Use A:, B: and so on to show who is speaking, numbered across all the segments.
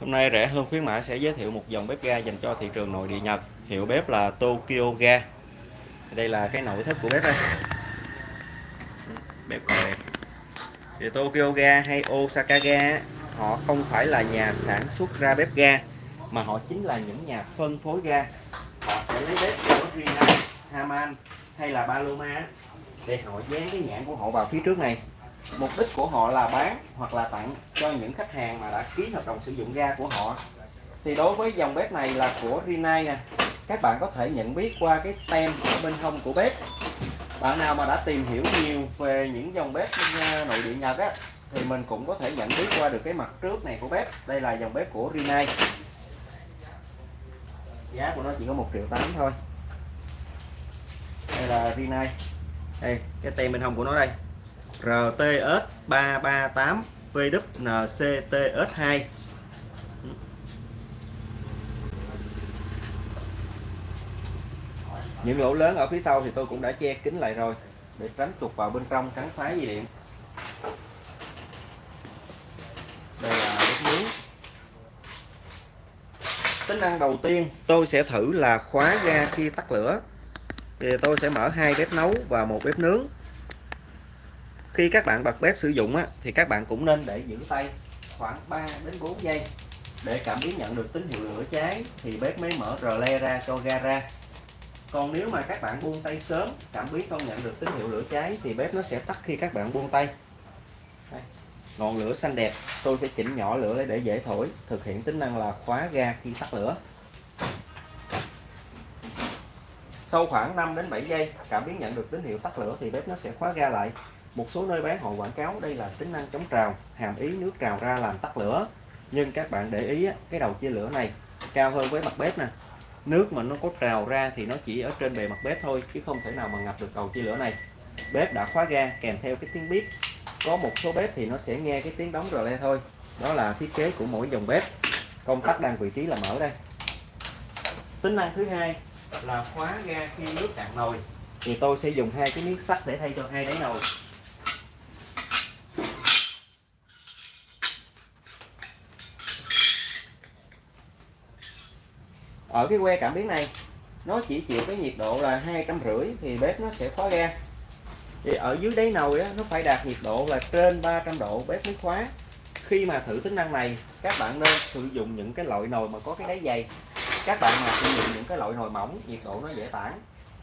A: Hôm nay rẻ hơn khuyến mãi sẽ giới thiệu một dòng bếp ga dành cho thị trường nội địa Nhật. Hiệu bếp là Tokyo Ga. Đây là cái nội thất của bếp đây. Bếp còn đẹp. Thì Tokyo Ga hay Osaka Ga họ không phải là nhà sản xuất ra bếp ga mà họ chính là những nhà phân phối ga. Họ sẽ lấy bếp của Rinnai, Haman hay là Paloma để họ dán cái nhãn của họ vào phía trước này mục đích của họ là bán hoặc là tặng cho những khách hàng mà đã ký hợp đồng sử dụng ga của họ. Thì đối với dòng bếp này là của Rinnai nè. Các bạn có thể nhận biết qua cái tem ở bên hông của bếp. Bạn nào mà đã tìm hiểu nhiều về những dòng bếp à, nội địa Nhật á, thì mình cũng có thể nhận biết qua được cái mặt trước này của bếp. Đây là dòng bếp của Rinnai giá của nó chỉ có một triệu tám thôi. Đây là Rinnai đây, cái tem bên hông của nó đây. RTS 338 VWNCTS2 những lỗ lớn ở phía sau thì tôi cũng đã che kín lại rồi, để tránh tụt vào bên trong cắn phá dây điện. Đây là bếp nướng tính năng đầu tiên tôi sẽ thử là khóa ga khi tắt lửa. Thì tôi sẽ mở hai bếp nấu và một bếp nướng khi các bạn bật bếp sử dụng á, thì các bạn cũng nên để giữ tay khoảng 3 đến 4 giây. Để cảm biến nhận được tín hiệu lửa cháy thì bếp mới mở rờ le ra cho ga ra. Còn nếu mà các bạn buông tay sớm cảm biến không nhận được tín hiệu lửa cháy thì bếp nó sẽ tắt khi các bạn buông tay. Đây. ngọn lửa xanh đẹp. Tôi sẽ chỉnh nhỏ lửa để dễ thổi thực hiện tính năng là khóa ga khi tắt lửa. Sau khoảng 5 đến 7 giây cảm biến nhận được tín hiệu tắt lửa thì bếp nó sẽ khóa ga lại một số nơi bán họ quảng cáo, đây là tính năng chống trào, hàm ý nước trào ra làm tắt lửa. Nhưng các bạn để ý cái đầu chia lửa này cao hơn với mặt bếp nè. Nước mà nó có trào ra thì nó chỉ ở trên bề mặt bếp thôi, chứ không thể nào mà ngập được đầu chia lửa này. Bếp đã khóa ga, kèm theo cái tiếng bếp có một số bếp thì nó sẽ nghe cái tiếng đóng rờ le thôi. Đó là thiết kế của mỗi dòng bếp. Công tắc đang vị trí là mở đây. Tính năng thứ hai là khóa ga khi nước cạn nồi. Thì tôi sẽ dùng hai cái miếng sắt để thay cho hai đáy nồi. Ở cái que cảm biến này nó chỉ chịu cái nhiệt độ là hai trăm rưỡi thì bếp nó sẽ khóa ga. Thì ở dưới đáy nồi á, nó phải đạt nhiệt độ là trên 300 độ bếp mới khóa. Khi mà thử tính năng này các bạn nên sử dụng những cái loại nồi mà có cái đáy dày. Các bạn mà sử dụng những cái loại nồi mỏng nhiệt độ nó dễ tản.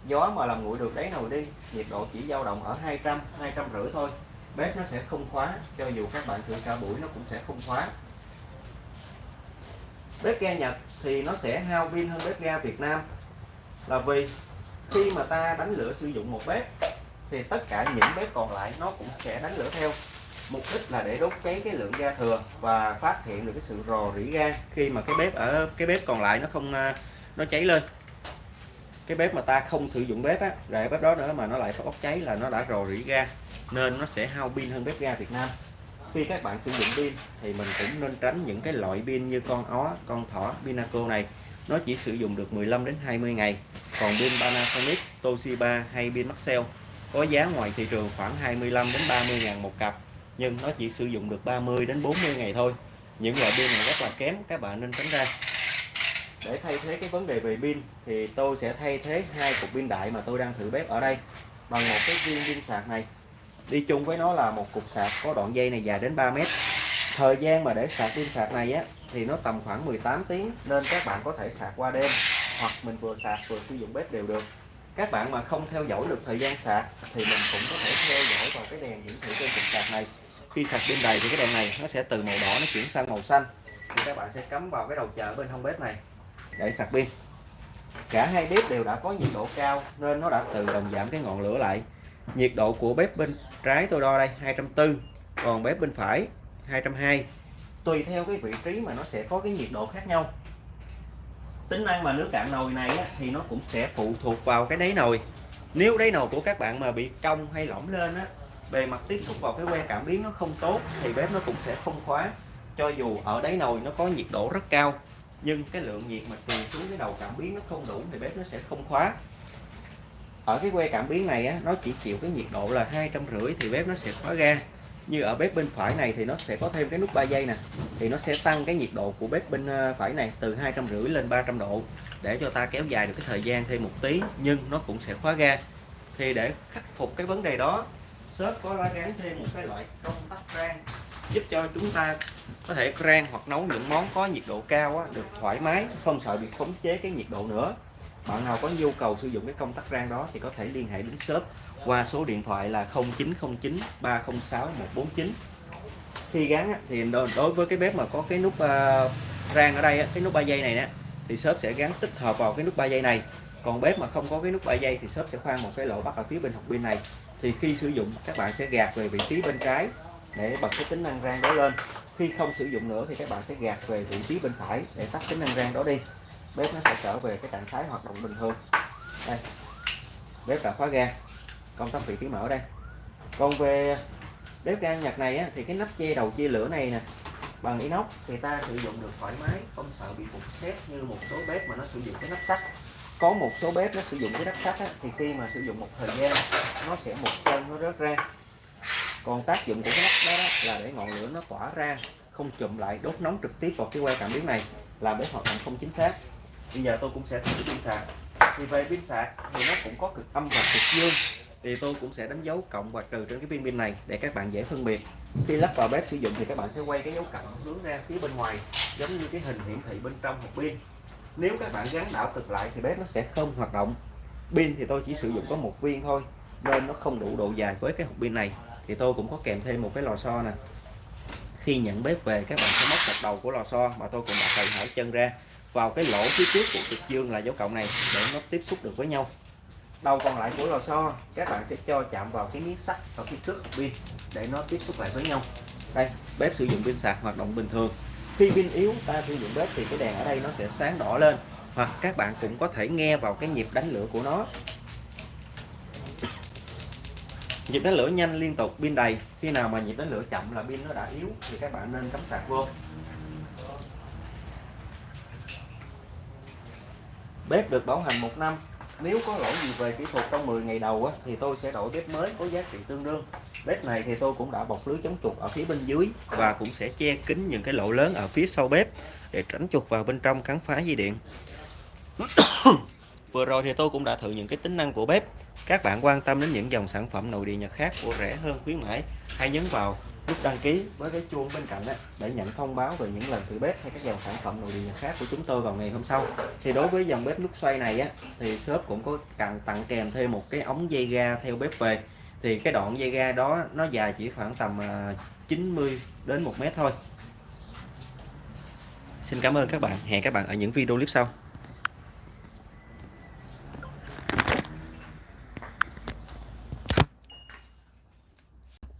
A: Gió mà làm nguội được đáy nồi đi nhiệt độ chỉ dao động ở 200 200 rưỡi thôi. Bếp nó sẽ không khóa cho dù các bạn thử cả buổi nó cũng sẽ không khóa bếp ga Nhật thì nó sẽ hao pin hơn bếp ga Việt Nam. Là vì khi mà ta đánh lửa sử dụng một bếp, thì tất cả những bếp còn lại nó cũng sẽ đánh lửa theo. Mục đích là để đốt cháy cái lượng ga thừa và phát hiện được cái sự rò rỉ ga khi mà cái bếp ở, cái bếp còn lại nó không à, nó cháy lên. Cái bếp mà ta không sử dụng bếp á rồi bếp đó nữa mà nó lại bốc cháy là nó đã rò rỉ ga, nên nó sẽ hao pin hơn bếp ga Việt Nam khi các bạn sử dụng pin thì mình cũng nên tránh những cái loại pin như con ó, con thỏ, Pinaco này. Nó chỉ sử dụng được 15 đến 20 ngày. Còn pin Panasonic, Toshiba hay pin Maxell có giá ngoài thị trường khoảng 25 đến 30 ngàn một cặp, nhưng nó chỉ sử dụng được 30 đến 40 ngày thôi. Những loại pin này rất là kém, các bạn nên tránh ra. Để thay thế cái vấn đề về pin thì tôi sẽ thay thế hai cục pin đại mà tôi đang thử bếp ở đây bằng một cái viên pin sạc này đi chung với nó là một cục sạc có đoạn dây này dài đến 3 mét. Thời gian mà để sạc pin sạc này á, thì nó tầm khoảng 18 tiếng, nên các bạn có thể sạc qua đêm, hoặc mình vừa sạc vừa sử dụng bếp đều được. Các bạn mà không theo dõi được thời gian sạc thì mình cũng có thể theo dõi vào cái đèn hiển thị trên cục sạc này. Khi sạc pin đầy thì cái đèn này nó sẽ từ màu đỏ nó chuyển sang màu xanh. Thì các bạn sẽ cắm vào cái đầu chờ bên hông bếp này để sạc pin. Cả hai bếp đều đã có nhiệt độ cao, nên nó đã tự động giảm cái ngọn lửa lại nhiệt độ của bếp bên trái tôi đo đây 240 còn bếp bên phải 220 tùy theo cái vị trí mà nó sẽ có cái nhiệt độ khác nhau. Tính năng mà nước cạn nồi này á, thì nó cũng sẽ phụ thuộc vào cái đáy nồi. Nếu đáy nồi của các bạn mà bị cong hay lỏng lên á bề mặt tiếp xúc vào cái que cảm biến nó không tốt thì bếp nó cũng sẽ không khóa. Cho dù ở đáy nồi nó có nhiệt độ rất cao nhưng cái lượng nhiệt mà truyền xuống cái đầu cảm biến nó không đủ thì bếp nó sẽ không khóa ở cái que cảm biến này á, nó chỉ chịu cái nhiệt độ là hai trăm rưỡi thì bếp nó sẽ khóa ga. Như ở bếp bên phải này thì nó sẽ có thêm cái nút 3 giây nè. Thì nó sẽ tăng cái nhiệt độ của bếp bên ờ, phải này từ hai trăm rưỡi lên 300 độ để cho ta kéo dài được cái thời gian thêm một tí nhưng nó cũng sẽ khóa ga. Thì để khắc phục cái vấn đề đó shop có gắn thêm một cái loại công tắc rang giúp cho chúng ta có thể rang hoặc nấu những món có nhiệt độ cao á, được thoải mái không sợ bị khống chế cái nhiệt độ nữa bạn nào có nhu cầu sử dụng cái công tắc rang đó thì có thể liên hệ đến shop qua số điện thoại là 0909 306 149 khi gắn thì đối với cái bếp mà có cái nút ờ, rang ở đây cái nút 3 giây này nè, thì shop sẽ gắn tích hợp vào cái nút 3 giây này. Còn bếp mà không có cái nút 3 giây thì shop sẽ khoan một cái lỗ bắt ở phía bên hộp pin này. Thì khi sử dụng, các bạn sẽ gạt về vị trí bên trái để bật cái tính năng rang đó lên. Khi không sử dụng nữa thì các bạn sẽ gạt về vị trí bên phải để tắt tính năng rang đó đi bếp nó sẽ trở về cái trạng thái hoạt động bình thường. Đây bếp đã khóa ga. Công tắc vị trí mở đây. Còn về bếp ga nhật này á, thì cái nắp che đầu chia lửa này nè bằng inox thì ta sử dụng được thoải mái không sợ bị phục xét như một số bếp mà nó sử dụng cái nắp sắt. Có một số bếp nó sử dụng cái nắp sắt á, thì khi mà sử dụng một thời gian nó sẽ một chân nó rớt ra. Còn tác dụng của cái nắp đó, đó là để ngọn lửa nó tỏa ra không chụm lại đốt nóng trực tiếp vào cái que cảm biến này làm bếp hoạt động không chính xác bây giờ tôi cũng sẽ thử pin sạc. Thì về pin sạc thì nó cũng có cực âm và cực dương. Thì tôi cũng sẽ đánh dấu cộng và trừ trên cái pin pin này để các bạn dễ phân biệt. Khi lắp vào bếp sử dụng thì các bạn sẽ quay cái dấu cộng hướng ra phía bên ngoài, giống như cái hình hiển thị bên trong hộp pin. Nếu các bạn gắn đảo cực lại thì bếp nó sẽ không hoạt động. Pin thì tôi chỉ sử dụng có một viên thôi, nên nó không đủ độ dài với cái hộp pin này. Thì tôi cũng có kèm thêm một cái lò xo nè. Khi nhận bếp về, các bạn sẽ móc một đầu của lò xo mà tôi cũng đã cày hỏi chân ra vào cái lỗ phía trước của cực dương là dấu cộng này để nó tiếp xúc được với nhau. Đầu còn lại của lò xo, các bạn sẽ cho chạm vào cái miếng sắt ở phía trước pin để nó tiếp xúc lại với nhau. Đây, bếp sử dụng pin sạc hoạt động bình thường. Khi pin yếu, ta sử dụng bếp thì cái đèn ở đây nó sẽ sáng đỏ lên. Hoặc các bạn cũng có thể nghe vào cái nhịp đánh lửa của nó. Nhịp đánh lửa nhanh liên tục, pin đầy. Khi nào mà nhịp đánh lửa chậm là pin nó đã yếu thì các bạn nên cắm sạc vô. Bếp được bảo hành một năm. Nếu có lỗi gì về kỹ thuật trong 10 ngày đầu á, thì tôi sẽ đổi bếp mới có giá trị tương đương. Bếp này thì tôi cũng đã bọc lưới chống chuột ở phía bên dưới và cũng sẽ che kín những cái lỗ lớn ở phía sau bếp để tránh chuột vào bên trong cắn phá dây điện. Vừa rồi thì tôi cũng đã thử những cái tính năng của bếp. Các bạn quan tâm đến những dòng sản phẩm nội địa nhật khác của rẻ hơn khuyến mãi hãy nhấn vào nút đăng ký với cái chuông bên cạnh đó, để nhận thông báo về những lần thử bếp hay các dòng sản phẩm nội địa nhật khác của chúng tôi vào ngày hôm sau. Thì đối với dòng bếp nút xoay này á thì shop cũng có cần tặng kèm thêm một cái ống dây ga theo bếp về thì cái đoạn dây ga đó nó dài chỉ khoảng tầm à, 90 đến 1 mét thôi. Xin cảm ơn các bạn. Hẹn các bạn ở những video clip sau.